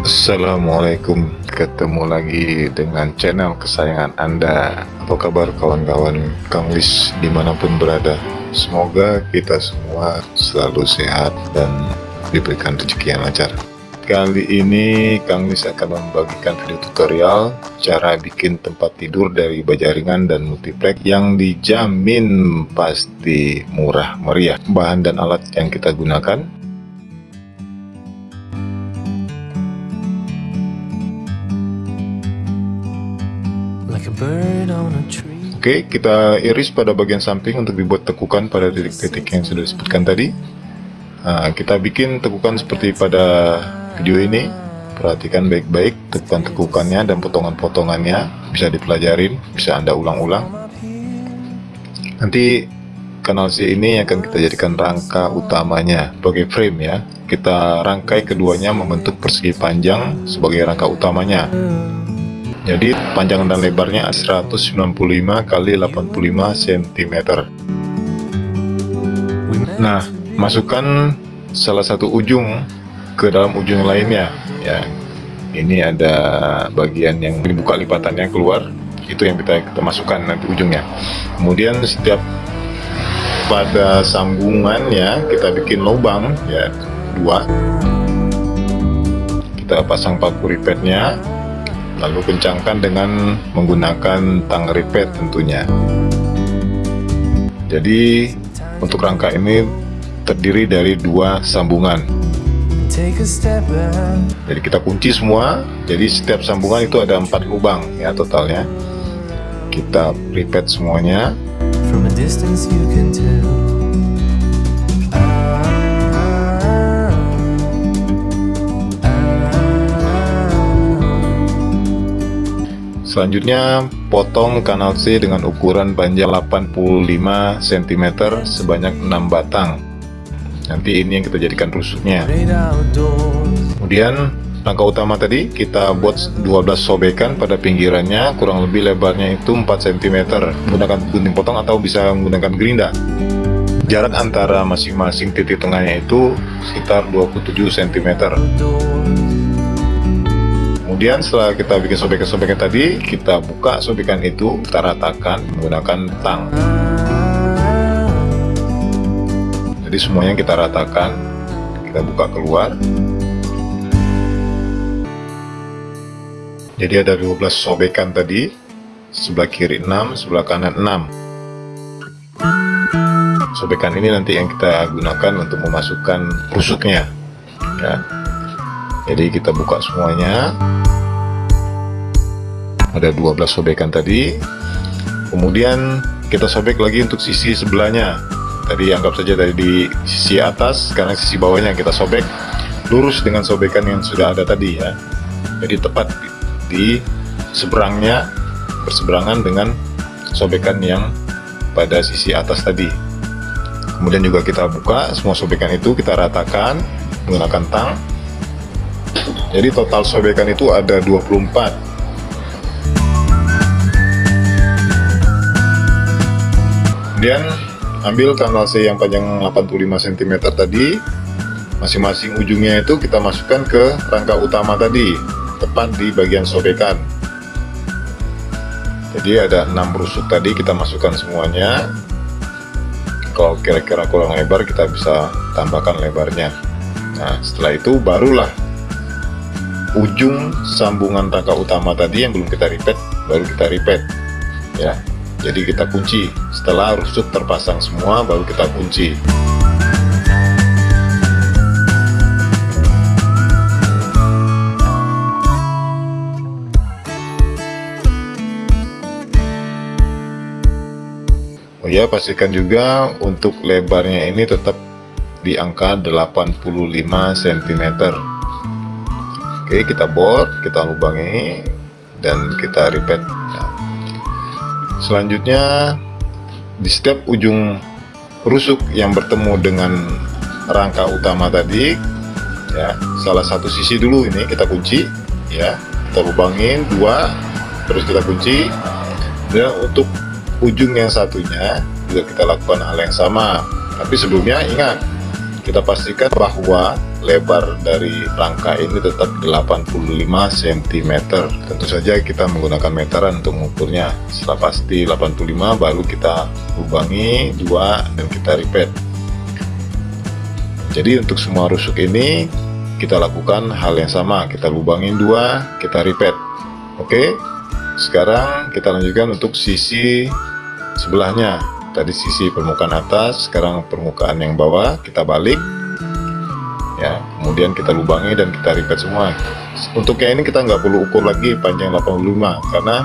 Assalamualaikum. Ketemu lagi dengan channel kesayangan anda. Apa kabar kawan-kawan Kang Lis di mana pun berada? Semoga kita semua selalu sehat dan diberikan rezeki yang lancar. Kali ini Kang Lis akan membagikan video tutorial Cara bikin tempat tidur dari baja ringan dan multiplex Yang dijamin pasti murah meriah. Bahan dan alat yang kita gunakan Oke, kita iris pada bagian samping untuk dibuat tekukan pada titik-titik yang sudah disebutkan tadi. Nah, kita bikin tekukan seperti pada video ini. Perhatikan baik-baik tekukan-tekukannya dan potongan-potongannya. Bisa dipelajarin, bisa Anda ulang-ulang. Nanti kanal C ini akan kita jadikan rangka utamanya sebagai frame ya. Kita rangkai keduanya membentuk persegi panjang sebagai rangka utamanya. Jadi panjang dan lebarnya 195 kali 85 cm. Nah, masukkan salah satu ujung ke dalam ujung lainnya ya. Ini ada bagian yang dibuka lipatannya keluar, itu yang kita, kita masukkan nanti ujungnya. Kemudian setiap pada sambungan ya kita bikin lubang ya dua kita pasang paku ripetnya lalu kencangkan dengan menggunakan tang ripet tentunya. Jadi untuk rangka ini terdiri dari dua sambungan. Jadi kita kunci semua. Jadi setiap sambungan itu ada empat lubang ya totalnya. Kita ripet semuanya Selanjutnya, potong kanal C dengan ukuran panjang 85 cm sebanyak 6 batang. Nanti ini yang kita jadikan rusuknya. Kemudian, rangka utama tadi kita buat 12 sobekan pada pinggirannya, kurang lebih lebarnya itu 4 cm. Menggunakan gunting potong atau bisa menggunakan gerinda. Jarak antara masing-masing titik tengahnya itu sekitar 27 cm kemudian setelah kita bikin sobekan-sobekan tadi kita buka sobekan itu kita ratakan menggunakan tang. Jadi semuanya kita ratakan kita buka keluar. Jadi ada 12 sobekan tadi sebelah kiri 6 sebelah kanan 6 sobekan ini nanti yang kita gunakan untuk memasukkan rusuknya ya jadi kita buka semuanya. Ada 12 sobekan tadi. Kemudian kita sobek lagi untuk sisi sebelahnya. Tadi anggap saja dari di sisi atas sekarang sisi bawahnya kita sobek. Lurus dengan sobekan yang sudah ada tadi ya. Jadi tepat di seberangnya berseberangan dengan sobekan yang pada sisi atas tadi. Kemudian juga kita buka semua sobekan itu kita ratakan menggunakan tang jadi total sobekan itu ada 24 kemudian ambil kanal C yang panjang 85 cm tadi. Masing-masing ujungnya itu kita masukkan ke rangka utama tadi tepat di bagian sobekan. Jadi ada 6 rusuk tadi kita masukkan semuanya. Kalau kira-kira kurang lebar kita bisa tambahkan lebarnya. Nah setelah itu barulah ujung sambungan rangka utama tadi yang belum kita repeat baru kita repeat. Ya jadi kita kunci. Setelah rusuk terpasang semua baru kita kunci. Oh ya pastikan juga untuk lebarnya ini tetap di angka 85 cm Oke kita bor kita lubangi dan kita repeat ya. selanjutnya di setiap ujung rusuk yang bertemu dengan rangka utama tadi ya salah satu sisi dulu ini kita kunci ya. Kita lubangin dua terus kita kunci. Dan untuk ujung yang satunya juga kita lakukan hal yang sama. Tapi sebelumnya ingat kita pastikan bahwa lebar dari rangka ini tetap 85 cm tentu saja kita menggunakan meteran untuk mengukurnya. Setelah pasti 85 baru kita lubangi dua dan kita repeat jadi untuk semua rusuk ini kita lakukan hal yang sama. Kita lubangin dua kita repeat oke? Sekarang kita lanjutkan untuk sisi sebelahnya. Tadi sisi permukaan atas sekarang permukaan yang bawah. Kita balik ya kemudian kita lubangi dan kita repeat semua. Untuk yang ini kita nggak perlu ukur lagi panjang 85 karena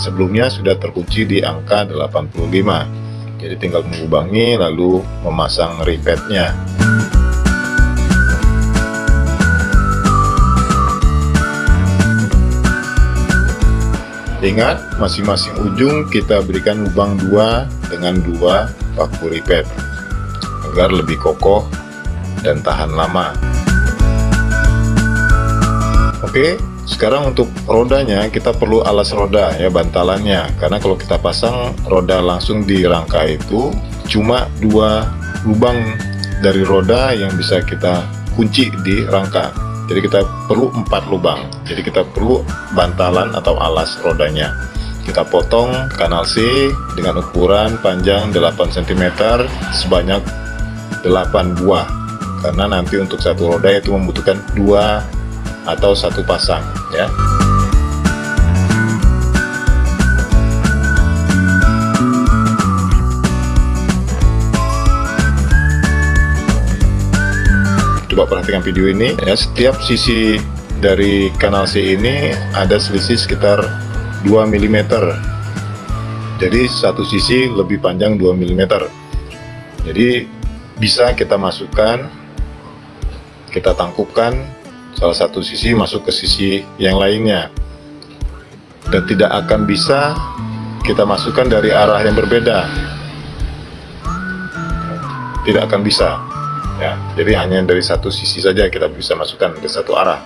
sebelumnya sudah terkunci di angka 85 jadi tinggal mengubangi lalu memasang repeatnya Ingat, masing-masing ujung kita berikan lubang dua dengan dua paku repeat agar lebih kokoh dan tahan lama. Oke sekarang untuk rodanya kita perlu alas roda ya bantalannya. Karena kalau kita pasang roda langsung di rangka itu cuma dua lubang dari roda yang bisa kita kunci di rangka. Jadi kita perlu empat lubang. Jadi kita perlu bantalan atau alas rodanya. Kita potong kanal C dengan ukuran panjang 8 cm sebanyak 8 buah karena nanti untuk satu roda itu membutuhkan dua atau satu pasang ya. Coba perhatikan video ini ya. Setiap sisi dari kanal C ini ada selisih sekitar 2 mm jadi satu sisi lebih panjang 2 mm jadi bisa kita masukkan kita tangkupkan salah satu sisi masuk ke sisi yang lainnya. Dan tidak akan bisa kita masukkan dari arah yang berbeda. Tidak akan bisa ya. Jadi hanya dari satu sisi saja kita bisa masukkan ke satu arah.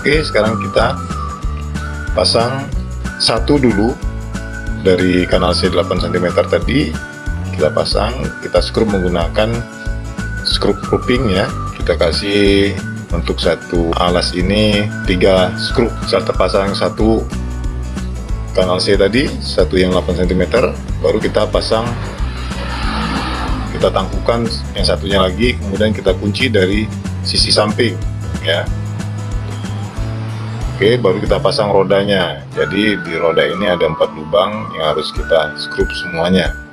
Oke sekarang kita pasang satu dulu dari kanal C 8 cm tadi kita pasang kita skrup menggunakan skrup cropping ya. Kita kasih untuk satu alas ini tiga skrup. Serta pasang satu kanal C tadi satu yang 8 cm baru kita pasang kita tangkukan yang satunya lagi kemudian kita kunci dari sisi samping ya. Oke baru kita pasang rodanya. Jadi di roda ini ada empat lubang yang harus kita skrup semuanya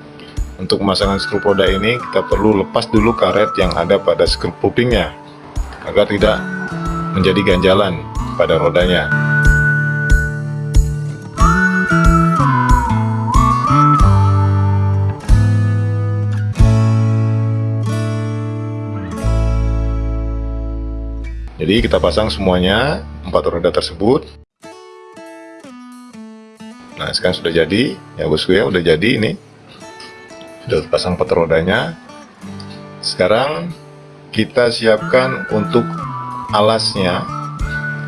untuk pemasangan skrup roda ini kita perlu lepas dulu karet yang ada pada skrup puppingnya agar tidak menjadi ganjalan pada rodanya. Jadi kita pasang semuanya empat roda tersebut. Nah sekarang sudah jadi ya bosku ya udah jadi ini sudah pasang rodanya. Sekarang kita siapkan untuk alasnya.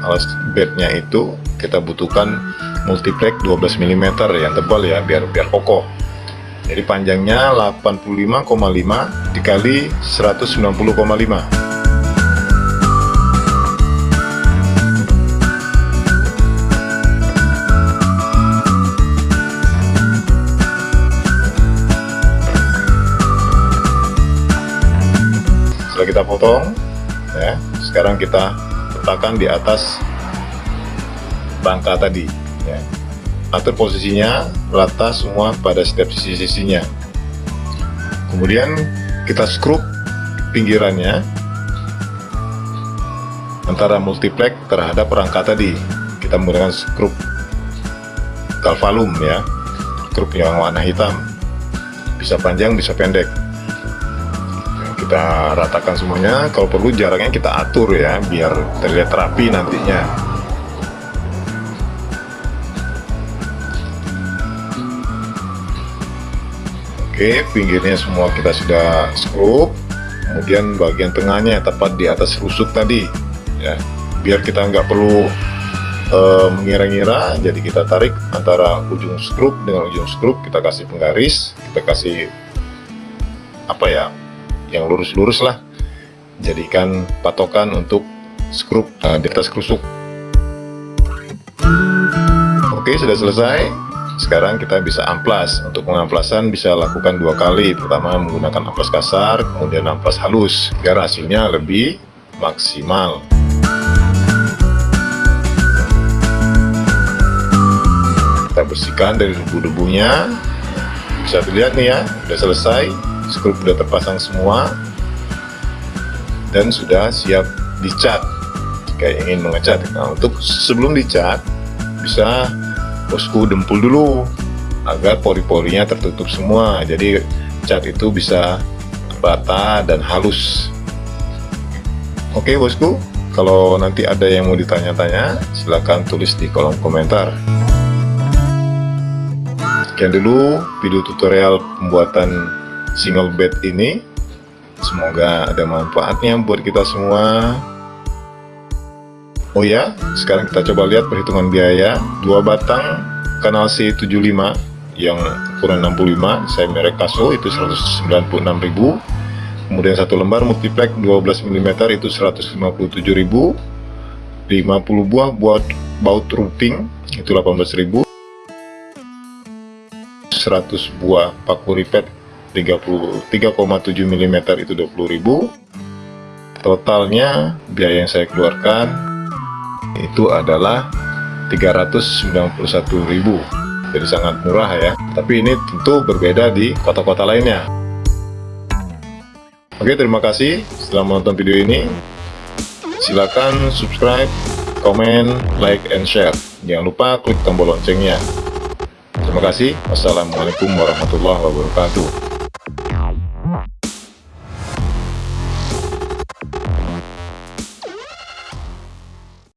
Alas bednya itu kita butuhkan multiplex 12 mm yang tebal ya biar biar kokoh. Jadi panjangnya 85,5 dikali 190,5 kita potong ya. Sekarang kita letakkan di atas rangka tadi ya. Atur posisinya rata semua pada setiap sisi-sisinya. Kemudian kita skrup pinggirannya antara multiplex terhadap rangka tadi. Kita menggunakan skrup galvalum ya. Skrup yang warna hitam. Bisa panjang bisa pendek kita ratakan semuanya. Kalau perlu jaraknya kita atur ya biar terlihat rapi nantinya. Oke pinggirnya semua kita sudah skrup kemudian bagian tengahnya tepat di atas rusuk tadi ya. Biar kita nggak perlu uh, mengira-ngira jadi kita tarik antara ujung skrup dengan ujung skrup kita kasih penggaris kita kasih apa ya yang lurus-lurus lah. Jadikan patokan untuk skrup uh, di atas krusuk oke sudah selesai. Sekarang kita bisa amplas. Untuk pengamplasan bisa lakukan dua kali. Pertama menggunakan amplas kasar kemudian amplas halus biar hasilnya lebih maksimal. Kita bersihkan dari debu-debunya. Bisa dilihat nih ya sudah selesai skrup sudah terpasang semua. Dan sudah siap dicat. Jika ingin mengecat. Nah untuk sebelum dicat bisa bosku dempul dulu. Agar pori-porinya tertutup semua. Jadi cat itu bisa rata dan halus. Oke bosku. Kalau nanti ada yang mau ditanya-tanya silahkan tulis di kolom komentar. Sekian dulu video tutorial pembuatan single bed ini. Semoga ada manfaatnya buat kita semua. Oh ya, sekarang kita coba lihat perhitungan biaya. Dua batang kanal C75 yang ukuran 65 saya merek Kaso itu 196.000 kemudian satu lembar multiplex 12 mm itu 157.000 50 buah buat baut routing itu 18.000 100 buah paku ripet 33,7 mm itu 20.000 totalnya biaya yang saya keluarkan itu adalah 391.000 jadi sangat murah ya. Tapi ini tentu berbeda di kota-kota lainnya. Oke terima kasih setelah menonton video ini. Silakan subscribe komen like and share. Jangan lupa klik tombol loncengnya. Terima kasih. Wassalamualaikum warahmatullahi wabarakatuh.